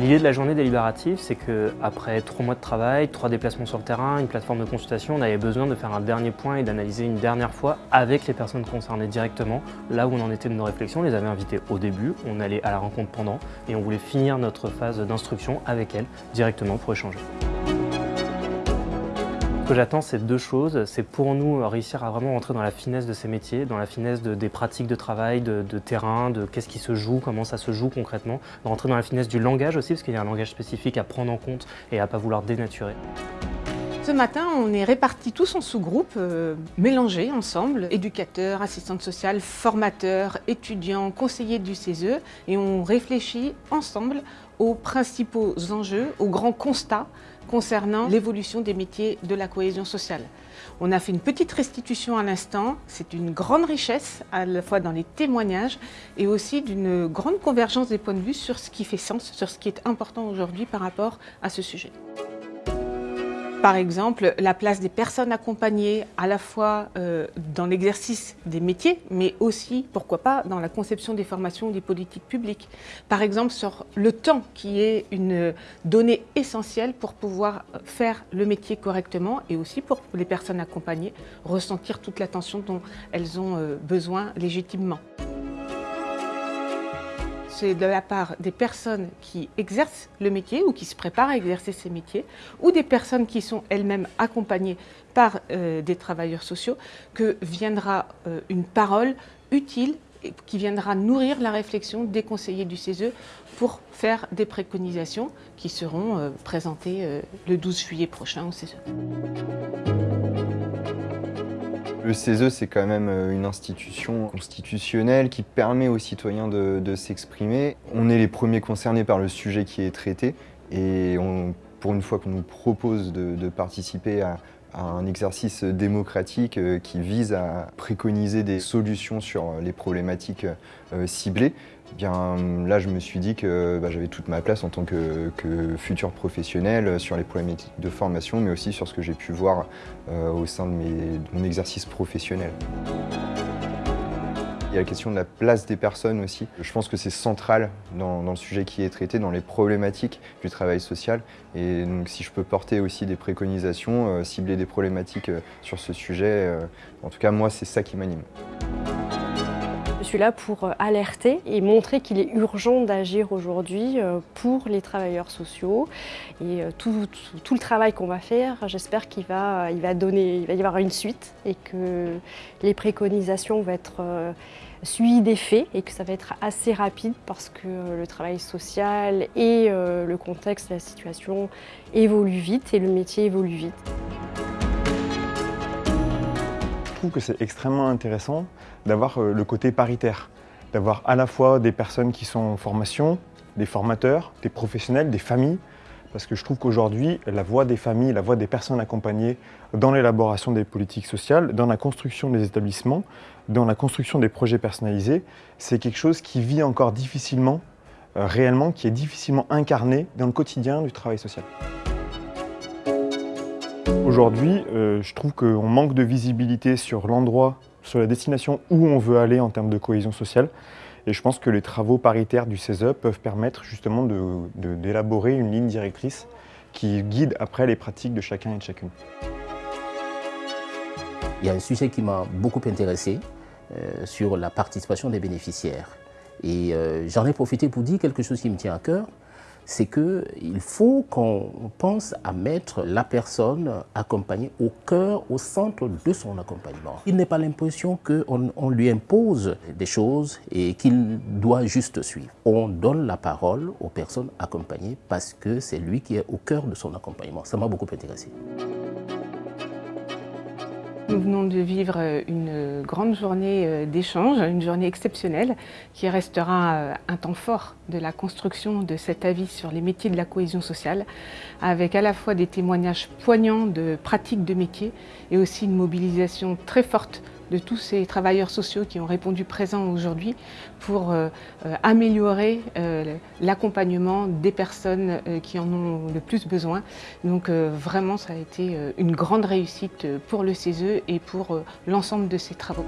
L'idée de la journée délibérative, c'est qu'après trois mois de travail, trois déplacements sur le terrain, une plateforme de consultation, on avait besoin de faire un dernier point et d'analyser une dernière fois avec les personnes concernées directement, là où on en était de nos réflexions. On les avait invitées au début, on allait à la rencontre pendant et on voulait finir notre phase d'instruction avec elles directement pour échanger. Ce que j'attends, c'est deux choses. C'est pour nous réussir à vraiment rentrer dans la finesse de ces métiers, dans la finesse des pratiques de travail, de, terrain, de qu'est-ce qui se joue, comment ça se joue concrètement, de rentrer dans la finesse du langage aussi, parce qu'il y a un langage spécifique à prendre en compte et à ne pas vouloir dénaturer. Ce matin, on est répartis tous en sous-groupes, euh, mélangés ensemble, éducateurs, assistantes sociales, formateurs, étudiants, conseillers du CESE, et on réfléchit ensemble aux principaux enjeux, aux grands constats concernant l'évolution des métiers de la cohésion sociale. On a fait une petite restitution à l'instant, c'est une grande richesse à la fois dans les témoignages et aussi d'une grande convergence des points de vue sur ce qui fait sens, sur ce qui est important aujourd'hui par rapport à ce sujet. Par exemple, la place des personnes accompagnées à la fois euh, dans l'exercice des métiers, mais aussi, pourquoi pas, dans la conception des formations des politiques publiques. Par exemple, sur le temps qui est une donnée essentielle pour pouvoir faire le métier correctement et aussi pour les personnes accompagnées ressentir toute l'attention dont elles ont euh, besoin légitimement c'est de la part des personnes qui exercent le métier ou qui se préparent à exercer ces métiers ou des personnes qui sont elles-mêmes accompagnées par euh, des travailleurs sociaux que viendra euh, une parole utile qui viendra nourrir la réflexion des conseillers du CESE pour faire des préconisations qui seront euh, présentées le 12 juillet prochain au CESE. Le CESE, c'est quand même euh, une institution constitutionnelle qui permet aux citoyens de, s'exprimer. On est les premiers concernés par le sujet qui est traité et pour une fois qu'on nous propose de, participer à, un exercice démocratique euh, qui vise à préconiser des solutions sur les problématiques euh, ciblées, bien là je me suis dit que bah, j'avais toute ma place en tant que, futur professionnel sur les problématiques de formation mais aussi sur ce que j'ai pu voir euh, au sein de, mon exercice professionnel. Il y a la question de la place des personnes aussi. Je pense que c'est central dans, le sujet qui est traité, dans les problématiques du travail social. Et donc si je peux porter aussi des préconisations, euh, cibler des problématiques euh, sur ce sujet, en tout cas moi c'est ça qui m'anime. Suis là pour euh, alerter et montrer qu'il est urgent d'agir aujourd'hui euh, pour les travailleurs sociaux. Et euh, tout, le travail qu'on va faire, j'espère qu'il va, va y avoir une suite et que les préconisations vont être suivies des faits et que ça va être assez rapide parce que le travail social et le contexte, la situation évoluent vite et le métier évolue vite. Que c'est extrêmement intéressant d'avoir euh, le côté paritaire, d'avoir à la fois des personnes qui sont en formation, des formateurs, des professionnels, des familles, parce que je trouve qu'aujourd'hui, la voix des familles, la voix des personnes accompagnées dans l'élaboration des politiques sociales, dans la construction des établissements, dans la construction des projets personnalisés, c'est quelque chose qui vit encore difficilement, euh, réellement, qui est difficilement incarné dans le quotidien du travail social. Aujourd'hui, euh, je trouve qu'on manque de visibilité sur l'endroit sur la destination où on veut aller en termes de cohésion sociale. Et je pense que les travaux paritaires du CESE peuvent permettre justement d'élaborer une ligne directrice qui guide après les pratiques de chacun et de chacune. Il y a un sujet qui m'a beaucoup intéressé euh, sur la participation des bénéficiaires. Et euh, j'en ai profité pour dire quelque chose qui me tient à cœur, c'est qu'il faut qu'on pense à mettre la personne accompagnée au cœur, au centre de son accompagnement. Il n'est pas l'impression qu'on on lui impose des choses et qu'il doit juste suivre. On donne la parole aux personnes accompagnées parce que c'est lui qui est au cœur de son accompagnement. Ça m'a beaucoup intéressé. Nous venons de vivre euh, une grande journée euh, d'échange, une journée exceptionnelle qui restera euh, un temps fort de la construction de cet avis sur les métiers de la cohésion sociale, avec à la fois des témoignages poignants de pratiques de métiers et aussi une mobilisation très forte de tous ces travailleurs sociaux qui ont répondu présents aujourd'hui pour euh, euh, améliorer euh, l'accompagnement des personnes qui en ont le plus besoin. Donc vraiment, ça a été une grande réussite pour le CESE et pour l'ensemble de ces travaux.